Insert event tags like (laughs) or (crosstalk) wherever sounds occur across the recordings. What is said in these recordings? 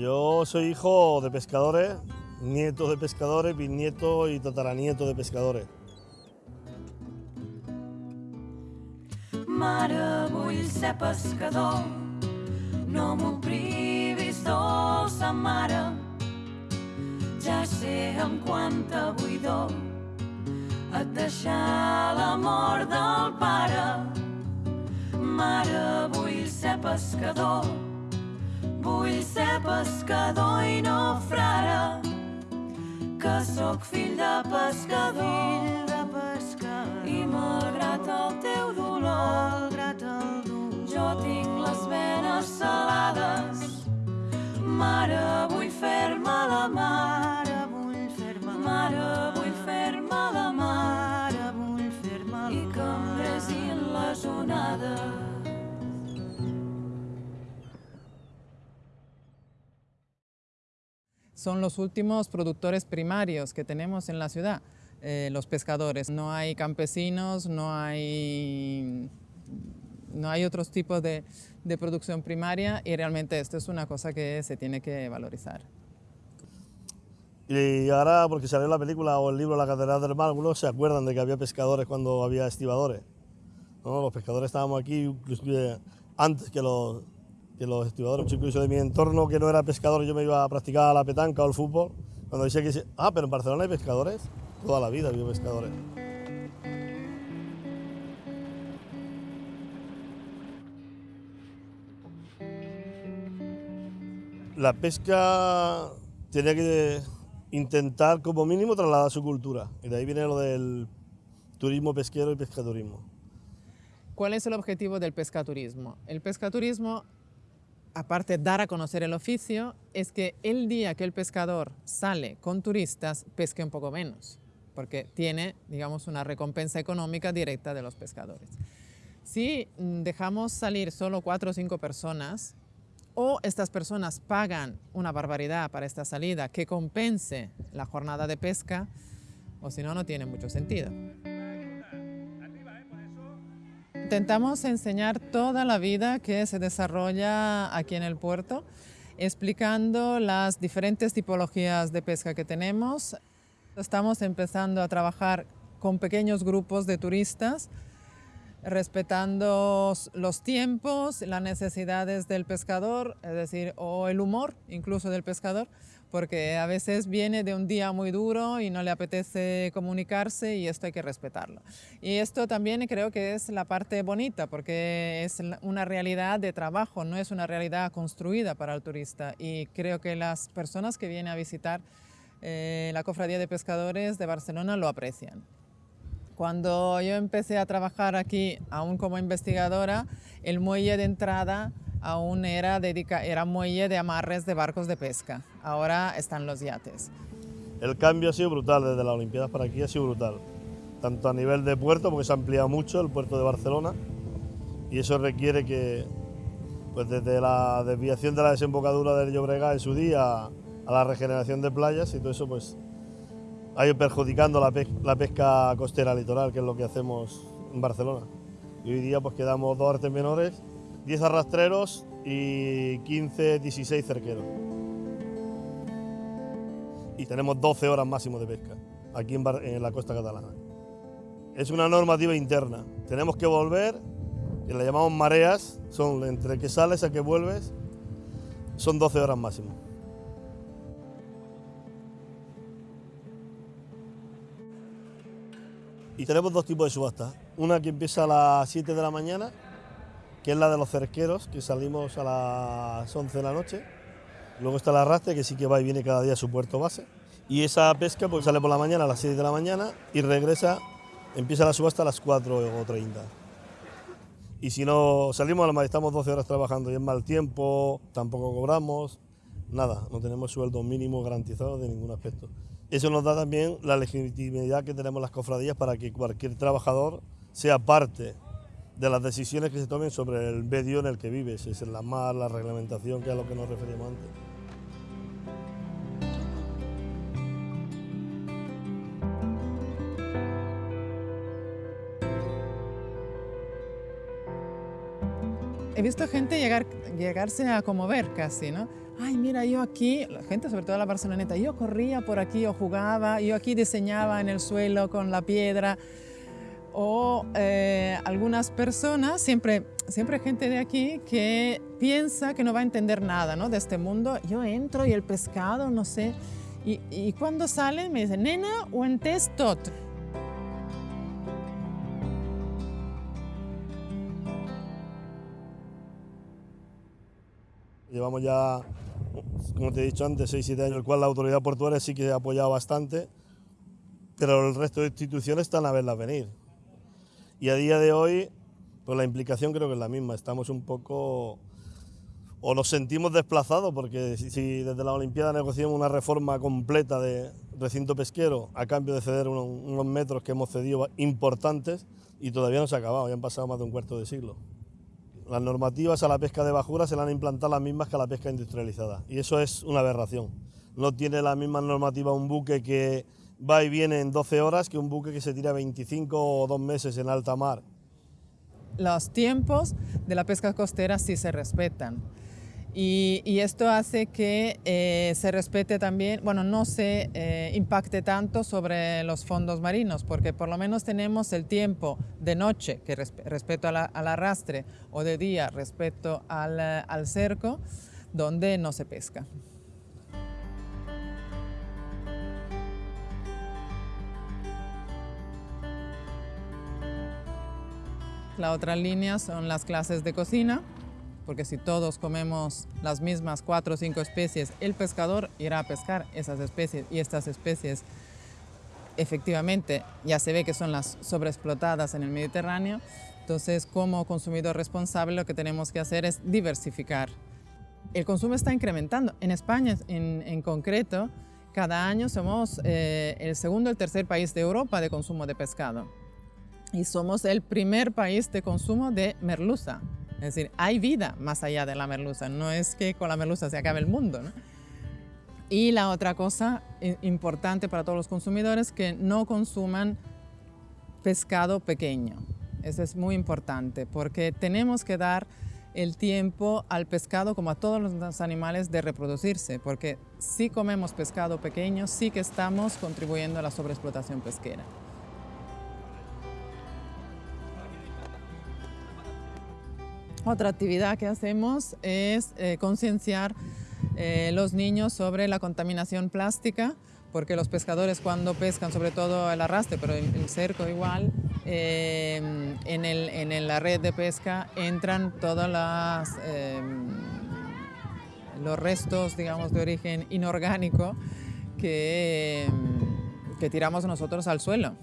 Yo soy hijo de pescadores, nieto de pescadores, bisnieto y tataranieto de pescadores. Mare, vull ser pescador, no m'ho privis, dolça mare. Ja sé amb quanta buidor et deixar la mort del pare. Mare, vull ser pescador, vull ser pescador i no frare, que sóc fill de pescador. Fill de pescador. I malgrat el teu dolor, malgrat el dolor, jo tinc les venes salades. Mare, vull fer-me la mare, son los últimos productores primarios que tenemos en la ciudad, eh, los pescadores. No hay campesinos, no hay, no hay otros tipos de, producción primaria y realmente esto es una cosa que se tiene que valorizar. Y ahora, porque salió la película o el libro La Catedral del Mar, algunos se acuerdan de que había pescadores cuando había estibadores. ¿no? Los pescadores estábamos aquí antes que los, que los estibadores, incluso de mi entorno que no era pescador, yo me iba a practicar la petanca o el fútbol. Cuando decía que, ah, pero en Barcelona hay pescadores, toda la vida había pescadores. La pesca tenía que intentar como mínimo trasladar su cultura, y de ahí viene lo del turismo pesquero y pescaturismo. ¿Cuál es el objetivo del pescaturismo? El pescaturismo, aparte de dar a conocer el oficio, es que el día que el pescador sale con turistas, pesque un poco menos, porque tiene, digamos, una recompensa económica directa de los pescadores. Si mm, dejamos salir solo cuatro o cinco personas, o estas personas pagan una barbaridad para esta salida que compense la jornada de pesca, o si no, no tiene mucho sentido. Intentamos enseñar toda la vida que se desarrolla aquí en el puerto, explicando las diferentes tipologías de pesca que tenemos. Estamos empezando a trabajar con pequeños grupos de turistas, respetando los tiempos, las necesidades del pescador, es decir, o el humor incluso del pescador, porque a veces viene de un día muy duro y no le apetece comunicarse y esto hay que respetarlo. Y esto también creo que es la parte bonita, porque es una realidad de trabajo, no es una realidad construida para el turista. Y creo que las personas que vienen a visitar eh, la Cofradía de Pescadores de Barcelona lo aprecian. Cuando yo empecé a trabajar aquí, aún como investigadora, el muelle de entrada aún era, dedica, era muelle de amarres de barcos de pesca. Ahora están los yates. El cambio ha sido brutal, desde las Olimpiadas para aquí ha sido brutal. Tanto a nivel de puerto, porque se ha ampliado mucho el puerto de Barcelona, y eso requiere que, pues desde la desviación de la desembocadura del Llobregat en su día a la regeneración de playas y todo eso, pues ha ido perjudicando la, pesca, la pesca costera litoral, que es lo que hacemos en Barcelona. Y hoy día pues quedamos dos artes menores, 10 arrastreros y 15, 16 cerqueros. Y tenemos 12 horas máximo de pesca aquí en, en la costa catalana. Es una normativa interna. Tenemos que volver, que la llamamos mareas, son entre que sales a que vuelves, son 12 horas máximo. Y tenemos dos tipos de subastas. Una que empieza a las 7 de la mañana, que es la de los cerqueros, que salimos a las 11 de la noche. Luego está la arrastre, que sí que va y viene cada día a su puerto base. Y esa pesca pues, sale por la mañana a las 6 de la mañana y regresa, empieza la subasta a las 4 o 30. Y si no salimos, a la estamos 12 horas trabajando y es mal tiempo, tampoco cobramos, nada, no tenemos sueldo mínimo garantizado de ningún aspecto. Eso nos da también la legitimidad que tenemos las cofradías para que cualquier trabajador sea parte de las decisiones que se tomen sobre el medio en el que vives, es la mar, la reglamentación, que es a lo que nos referimos antes. He visto gente llegar, llegarse a conmover casi, ¿no? Ay, mira, yo aquí, la gente, sobre todo la barceloneta, yo corría por aquí o jugaba, yo aquí diseñaba en el suelo con la piedra. O eh, algunas personas, siempre, siempre gente de aquí que piensa que no va a entender nada ¿no? de este mundo. Yo entro y el pescado, no sé. Y, y cuando sale me dicen, nena, o en tot. Llevamos ya, como te he dicho antes, 6-7 años, el cual la autoridad portuaria sí que ha apoyado bastante, pero el resto de instituciones están a verlas venir. Y a día de hoy, pues la implicación creo que es la misma. Estamos un poco, o nos sentimos desplazados, porque si, desde la Olimpiada negociamos una reforma completa de recinto pesquero a cambio de ceder unos, unos metros que hemos cedido importantes y todavía no se ha acabado, ya han pasado más de un cuarto de siglo. Las normativas a la pesca de bajura se le han implantado las mismas que a la pesca industrializada y eso es una aberración. No tiene la misma normativa un buque que va y viene en 12 horas que un buque que se tira 25 o dos meses en alta mar. Los tiempos de la pesca costera sí se respetan. Y, esto hace que eh, se respete también, bueno, no se eh, impacte tanto sobre los fondos marinos, porque por lo menos tenemos el tiempo de noche, que respecto al arrastre, o de día respecto al, al cerco, donde no se pesca. La otra línea son las clases de cocina, porque si todos comemos las mismas cuatro o cinco especies, el pescador irá a pescar esas especies y estas especies efectivamente ya se ve que son las sobreexplotadas en el Mediterráneo. Entonces, como consumidor responsable, lo que tenemos que hacer es diversificar. El consumo está incrementando. En España, en, concreto, cada año somos eh, el segundo o el tercer país de Europa de consumo de pescado. Y somos el primer país de consumo de merluza. Es decir, hay vida más allá de la merluza, no es que con la merluza se acabe el mundo. Y la otra cosa importante para todos los consumidores, que no consuman pescado pequeño. Eso es muy importante porque tenemos que dar el tiempo al pescado como a todos los animales de reproducirse, porque si comemos pescado pequeño sí que estamos contribuyendo a la sobreexplotación pesquera. Otra actividad que hacemos es eh, concienciar eh, los niños sobre la contaminación plástica, porque los pescadores cuando pescan, sobre todo el arrastre, pero el, cerco igual, eh, en, el, en, la red de pesca entran todos los restos, digamos, de origen inorgánico que, que tiramos nosotros al suelo.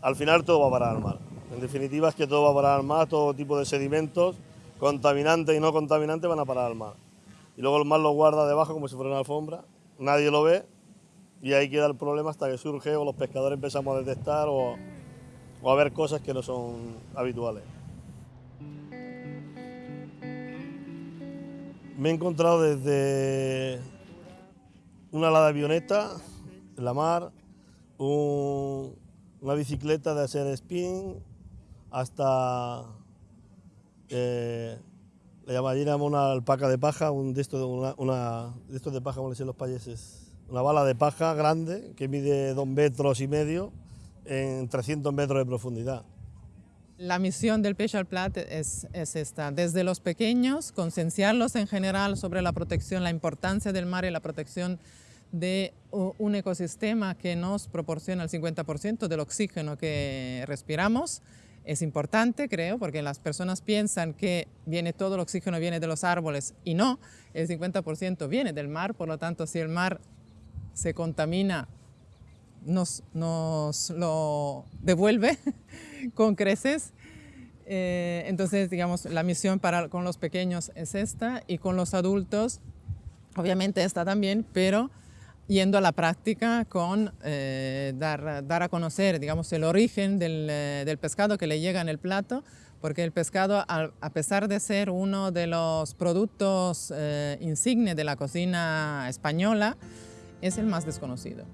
Al final todo va a parar al mar. En definitiva es que todo va a parar al mar, todo tipo de sedimentos, contaminantes y no contaminantes van a parar al mar. Y luego el mar lo guarda debajo como si fuera una alfombra, nadie lo ve y ahí queda el problema hasta que surge o los pescadores empezamos a detectar o, a ver cosas que no son habituales. Me he encontrado desde una ala avioneta en la mar, una bicicleta de hacer spin, hasta eh, le llamaríamos una alpaca de paja, un de estos de, una, de, de paja, como le dicen los payeses, una bala de paja grande que mide dos metros y medio en 300 metros de profundidad. La misión del Pêche al Plat es, es, esta, desde los pequeños, concienciarlos en general sobre la protección, la importancia del mar y la protección de un ecosistema que nos proporciona el 50% del oxígeno que respiramos, es importante, creo, porque las personas piensan que viene todo el oxígeno viene de los árboles y no, el 50% viene del mar, por lo tanto, si el mar se contamina, nos, nos lo devuelve (laughs) con creces. Eh, entonces, digamos, la misión para, con los pequeños es esta y con los adultos, obviamente esta también, pero yendo a la práctica con eh, dar, dar, a conocer digamos, el origen del, eh, del, pescado que le llega en el plato, porque el pescado, a, pesar de ser uno de los productos eh, insignes de la cocina española, es el más desconocido.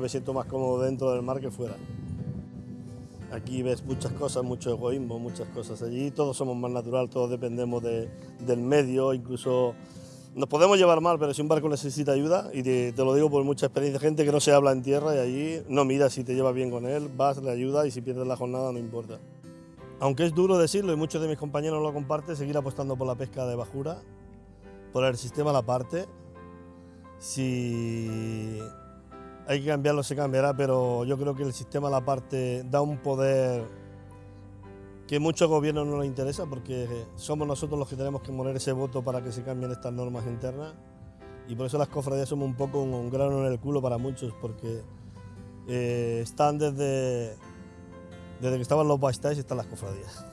Me siento más cómodo dentro del mar que fuera. Aquí ves muchas cosas, mucho egoísmo, muchas cosas. Allí todos somos más natural, todos dependemos del medio, incluso nos podemos llevar mal, pero si un barco necesita ayuda, y te, lo digo por mucha experiencia, gente que no se habla en tierra y allí no mira si te llevas bien con él, vas, le ayuda y si pierdes la jornada no importa. Aunque es duro decirlo y muchos de mis compañeros lo comparten, seguir apostando por la pesca de bajura, por el sistema a la parte. Si hay que cambiarlo, se cambiará, pero yo creo que el sistema a la parte da un poder que muchos gobiernos no les interesa porque somos nosotros los que tenemos que poner ese voto para que se cambien estas normas internas y por eso las cofradías somos un poco un, grano en el culo para muchos porque eh, están desde, desde que estaban los y están las cofradías.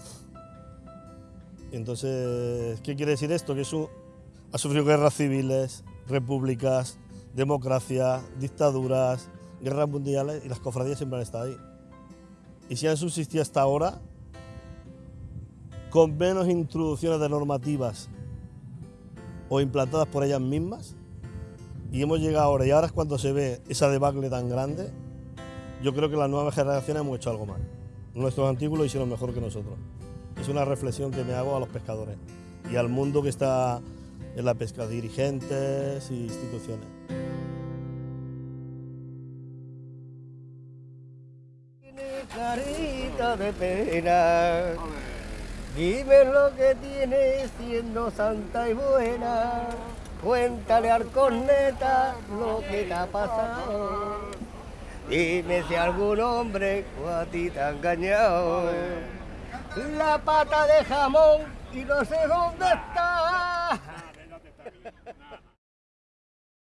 Entonces, ¿qué quiere decir esto? Que eso ha sufrido guerras civiles, repúblicas, democracia, dictaduras, guerras mundiales y las cofradías siempre han estado ahí. Y si han subsistido hasta ahora, con menos introducciones de normativas o implantadas por ellas mismas, y hemos llegado ahora, y ahora es cuando se ve esa debacle tan grande, yo creo que las nuevas generaciones hemos hecho algo mal. Nuestros antiguos lo hicieron mejor que nosotros. Es una reflexión que me hago a los pescadores y al mundo que está en la pesca, dirigentes e instituciones. De pena. Dime lo que tienes siendo santa y buena. Cuéntale al corneta lo que te ha pasado. Dime si algún hombre a ti te ha engañado. La pata de jamón y no sé dónde está.